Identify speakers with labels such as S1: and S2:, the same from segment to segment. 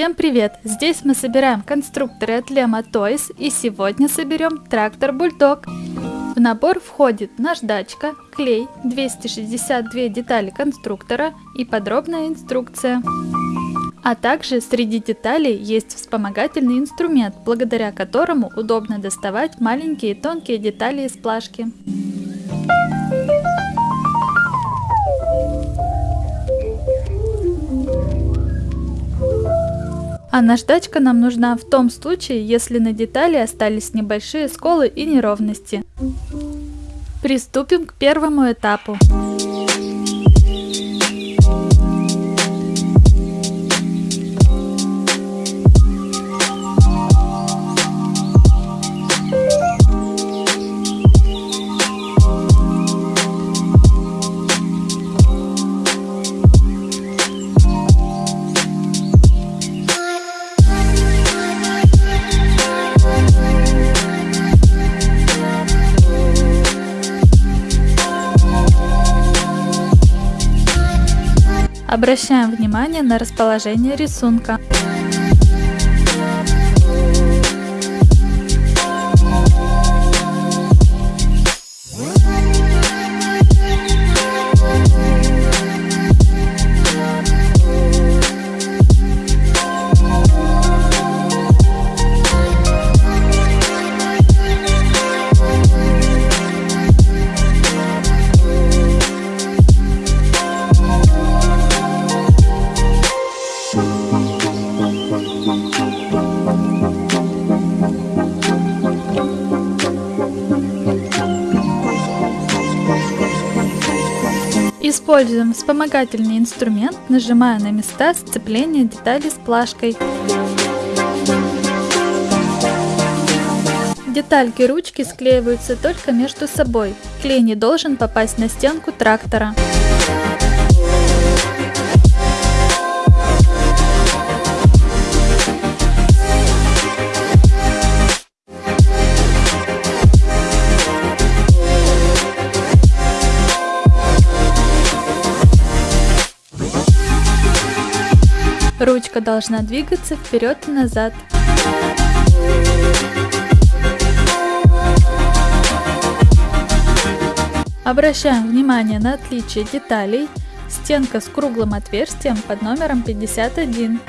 S1: Всем привет! Здесь мы собираем конструкторы от Lema Toys и сегодня соберем трактор Бульдог. В набор входит наждачка, клей, 262 детали конструктора и подробная инструкция. А также среди деталей есть вспомогательный инструмент, благодаря которому удобно доставать маленькие тонкие детали из плашки. А наждачка нам нужна в том случае, если на детали остались небольшие сколы и неровности. Приступим к первому этапу. Обращаем внимание на расположение рисунка. Используем вспомогательный инструмент, нажимая на места сцепления деталей с плашкой. Детальки ручки склеиваются только между собой. Клей не должен попасть на стенку трактора. Ручка должна двигаться вперед и назад. Обращаем внимание на отличие деталей. Стенка с круглым отверстием под номером 51.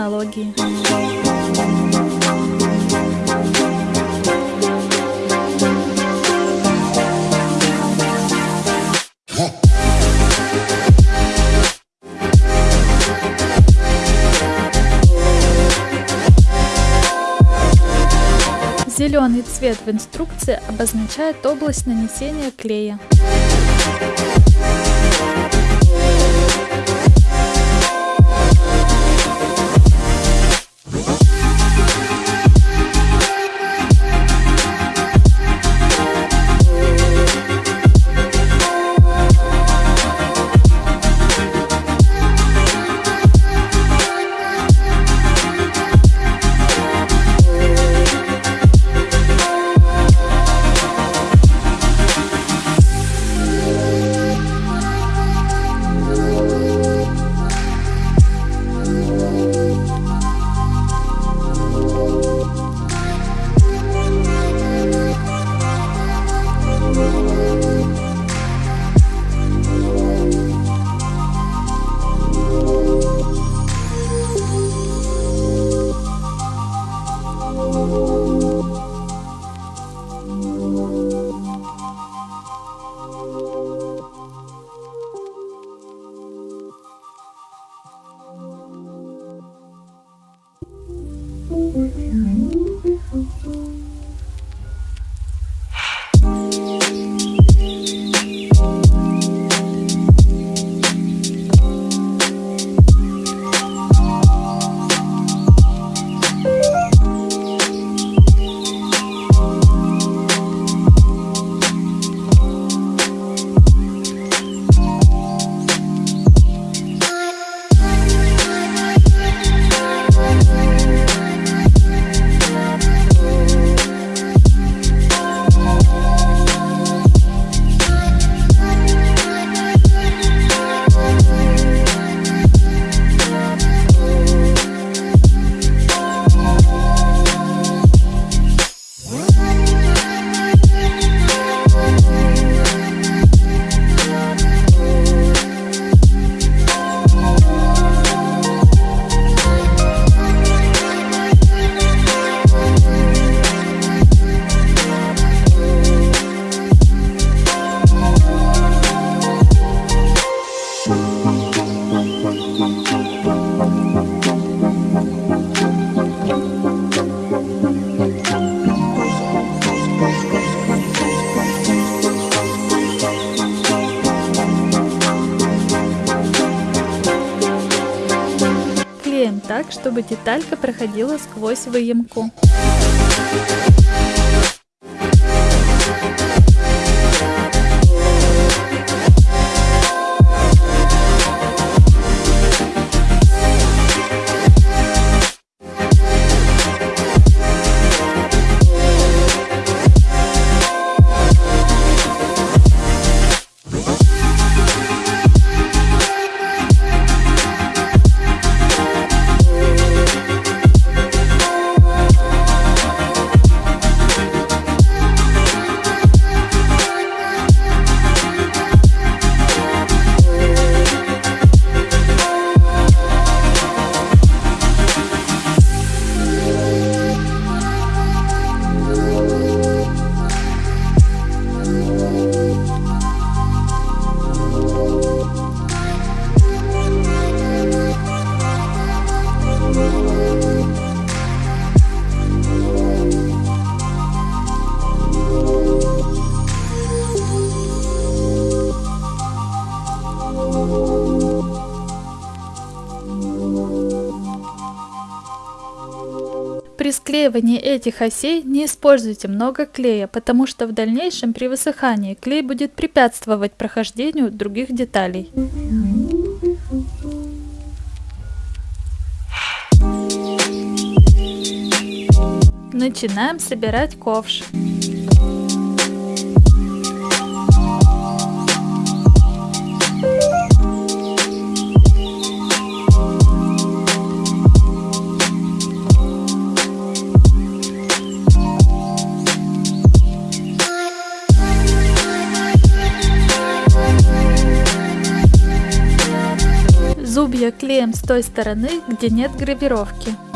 S1: налоги. Зеленый цвет в инструкции обозначает область нанесения клея. Так, чтобы деталька проходила сквозь выемку. Склеивании этих осей не используйте много клея, потому что в дальнейшем при высыхании клей будет препятствовать прохождению других деталей. Начинаем собирать ковш. Клеим с той стороны, где нет гравировки.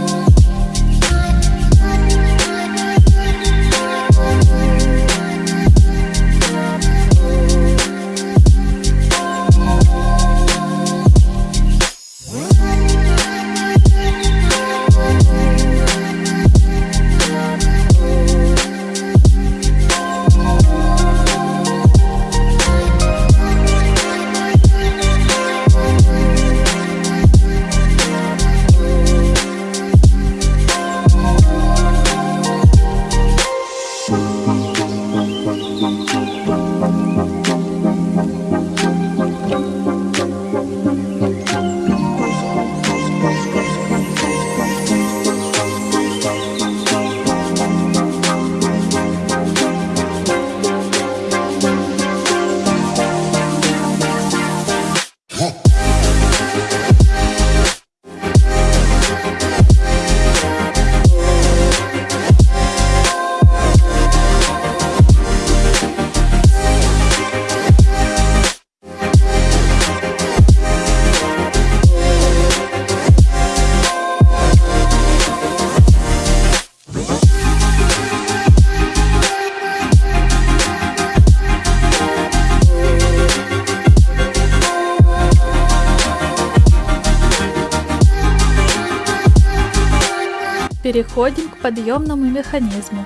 S1: Переходим к подъемному механизму.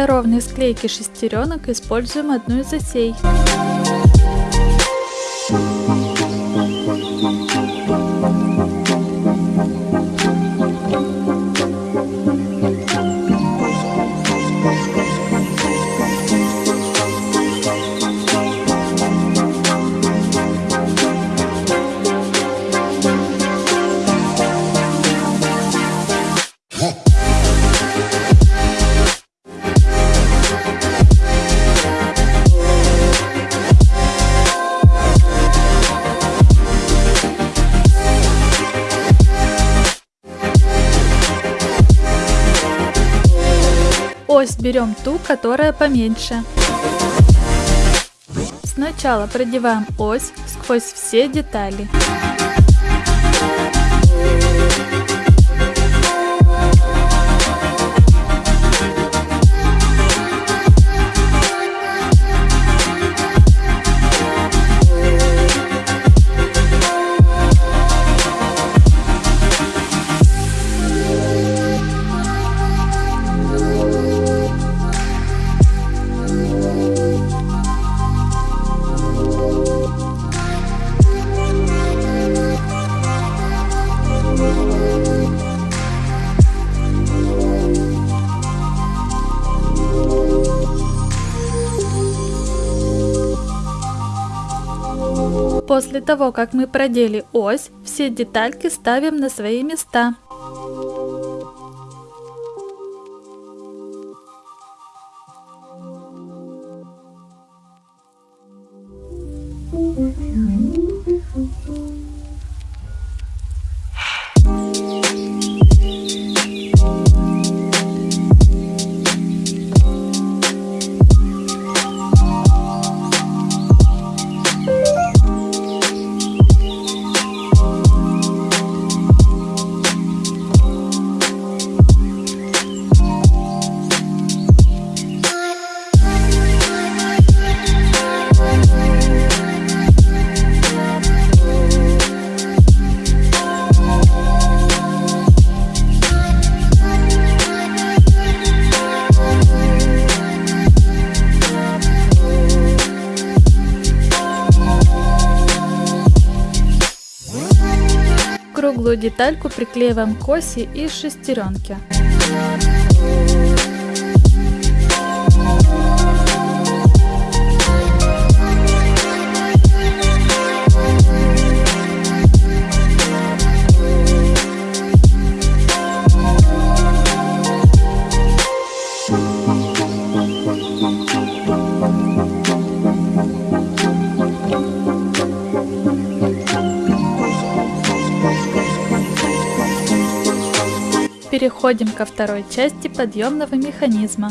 S1: Для ровной склейки шестеренок используем одну из осей. Берем ту, которая поменьше. Сначала продеваем ось сквозь все детали. После того, как мы продели ось, все детальки ставим на свои места. Детальку приклеиваем к оси из шестеренки. Переходим ко второй части подъемного механизма.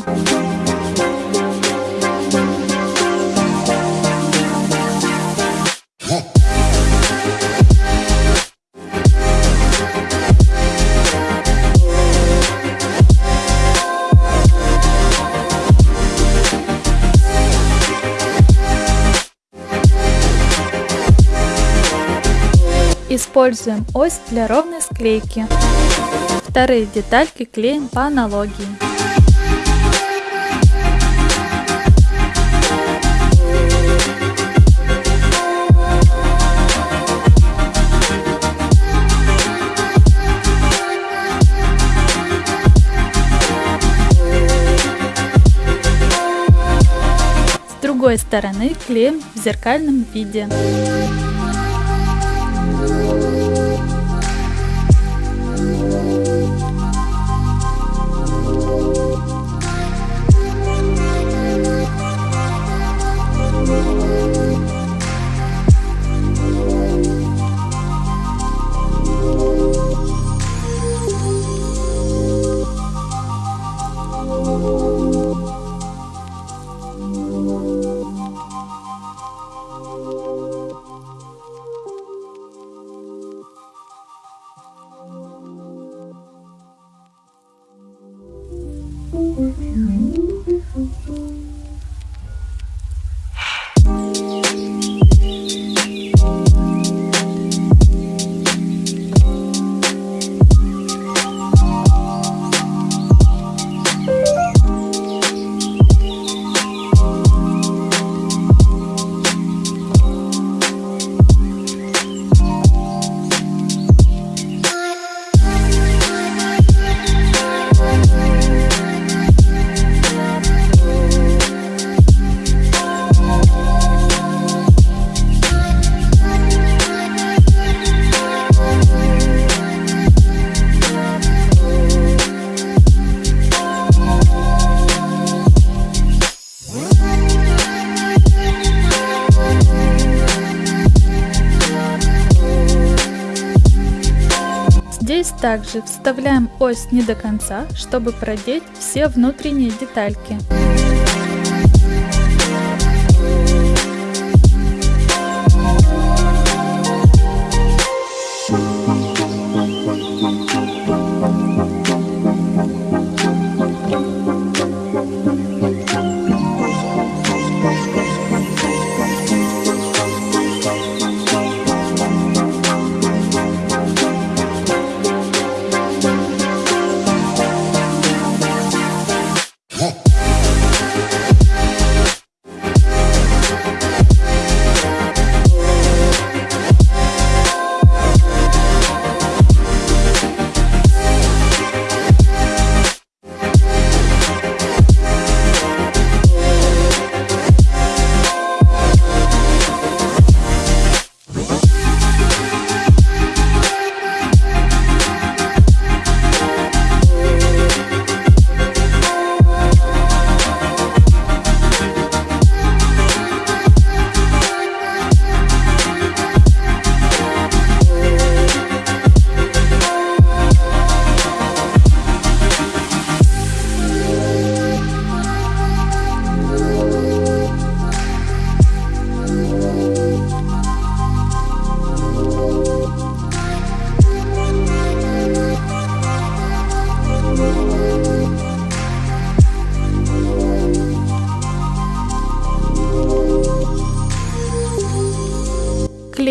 S1: Используем ось для ровной склейки. Вторые детальки клеим по аналогии. С другой стороны клеим в зеркальном виде. you. Здесь также вставляем ось не до конца, чтобы продеть все внутренние детальки.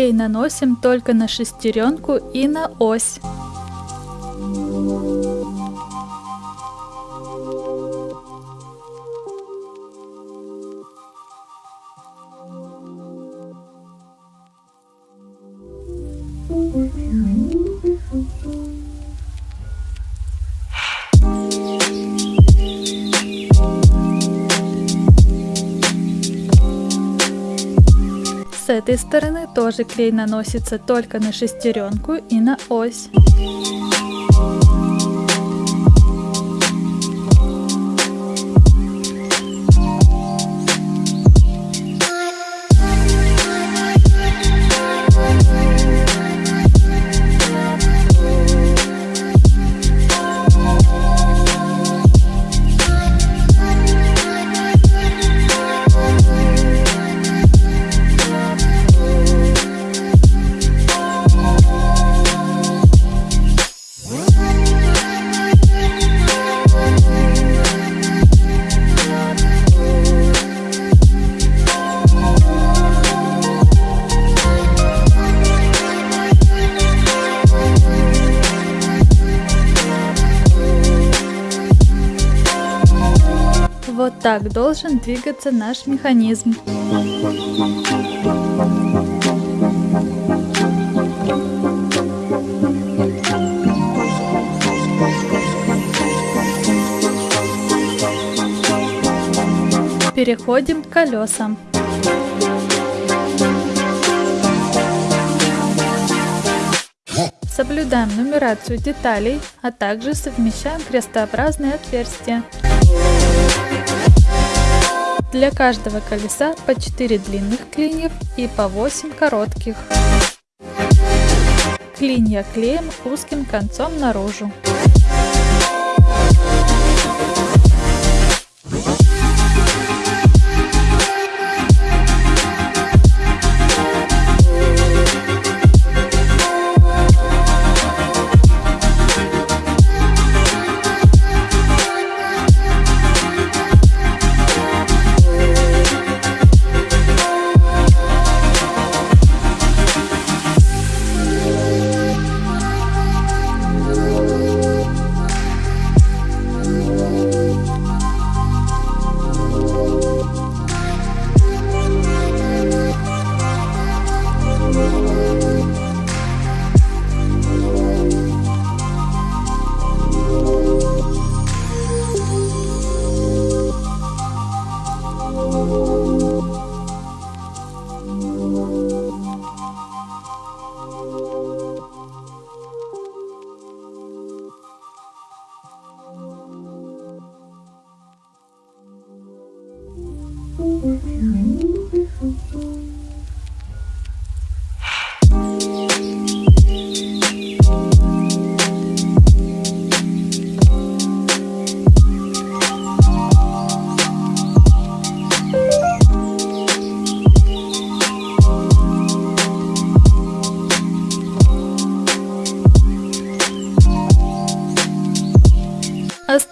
S1: Клей наносим только на шестеренку и на ось. Этой стороны тоже клей наносится только на шестеренку и на ось. Так должен двигаться наш механизм. Переходим к колесам. Соблюдаем нумерацию деталей, а также совмещаем крестообразные отверстия. Для каждого колеса по 4 длинных клиньев и по 8 коротких. Клинья клеим узким концом наружу.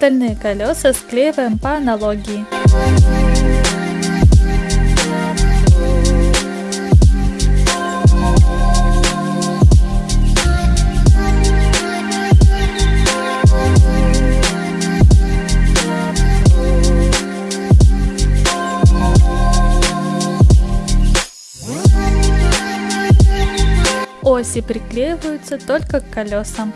S1: Остальные колеса склеиваем по аналогии. Оси приклеиваются только к колесам.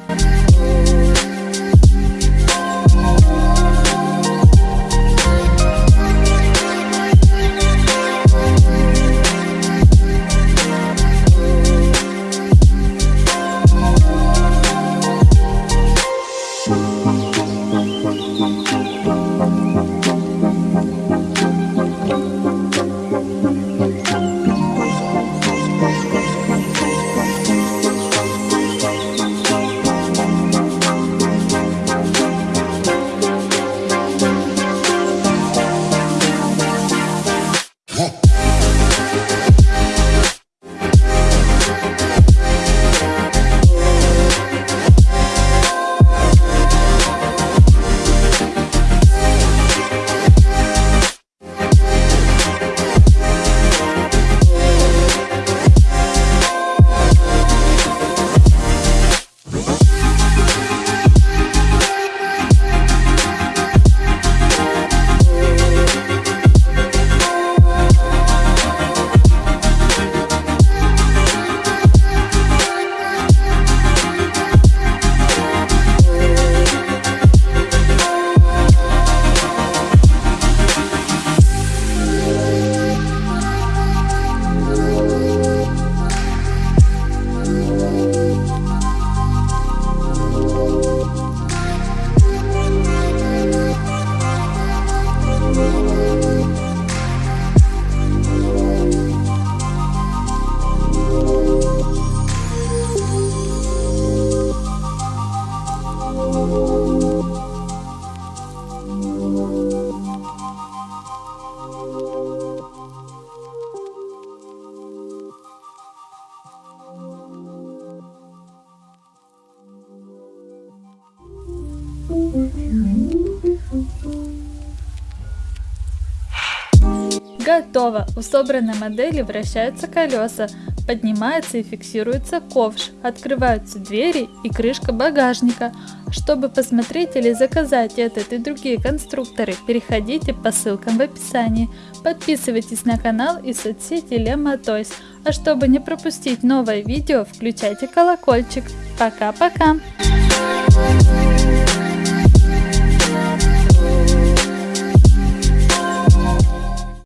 S1: Готово! У собранной модели вращаются колеса, поднимается и фиксируется ковш, открываются двери и крышка багажника. Чтобы посмотреть или заказать этот и другие конструкторы, переходите по ссылкам в описании. Подписывайтесь на канал и соцсети Lema Toys. А чтобы не пропустить новое видео, включайте колокольчик. Пока-пока!